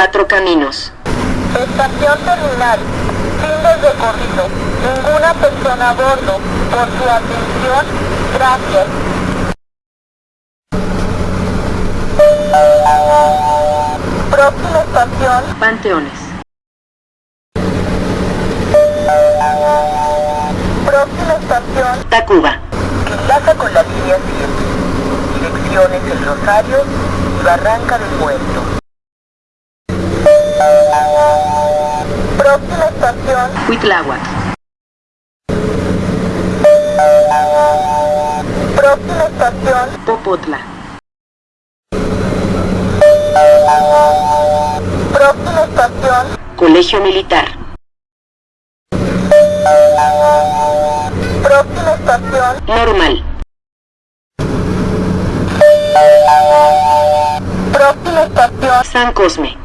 Cuatro Caminos. Estación terminal. Fin del recorrido. Ninguna persona a bordo. Por su atención, gracias. Próxima estación. Panteones. Próxima estación. Tacuba. que enlaza con la línea 7. Direcciones El Rosario y Barranca del Muerto. Próxima estación. Huitláhuac. Próxima estación. Popotla. Próxima estación. Colegio Militar. Próxima estación. Normal. Próxima estación. San Cosme.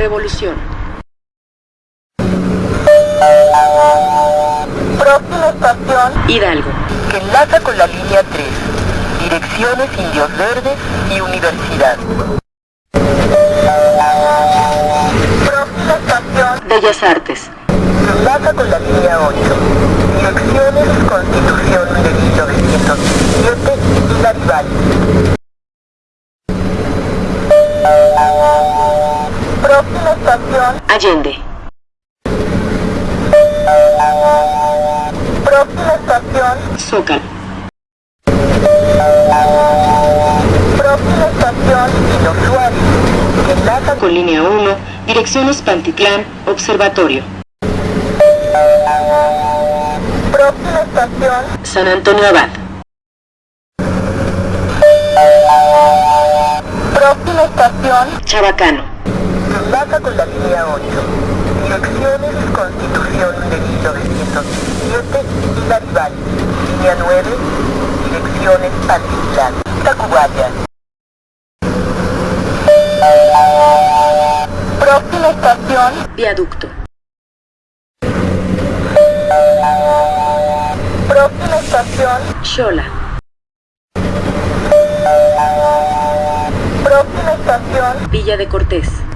Revolución. Próxima estación. Hidalgo. que enlaza con la línea 3. Direcciones Indios Verdes y Universidad. Próxima estación. Bellas Artes. que enlaza con la línea 8. Direcciones Constitución de 1917 y Garibaldi. Próxima estación. Allende. Próxima estación. Zócalo. Próxima estación. Que enlaza Con línea 1. Direcciones Pantitlán. Observatorio. Próxima estación. San Antonio Abad. Próxima estación. Chabacano. Enlaza con la línea 8. Direcciones Constitución de 1917 y Garibaldi. Línea 9. Direcciones Pantitlán. Tacubaya. Próxima estación. Viaducto. Próxima estación. Xola. Próxima estación. Villa de Cortés.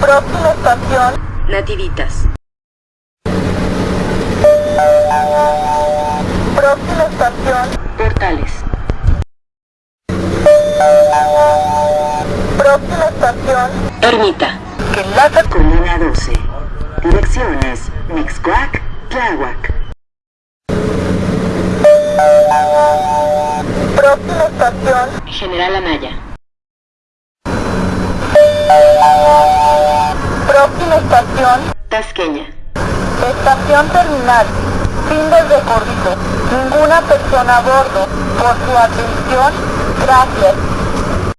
Próxima estación. Nativitas. Próxima estación. Portales. Próxima estación. Ermita. Que enlaza con Con línea 12. Direcciones Mixcoac, Tláhuac. Próxima estación. General Anaya. Estación. Tasqueña. Estación terminal. Fin del recorrido. Ninguna persona a bordo. Por su atención, gracias.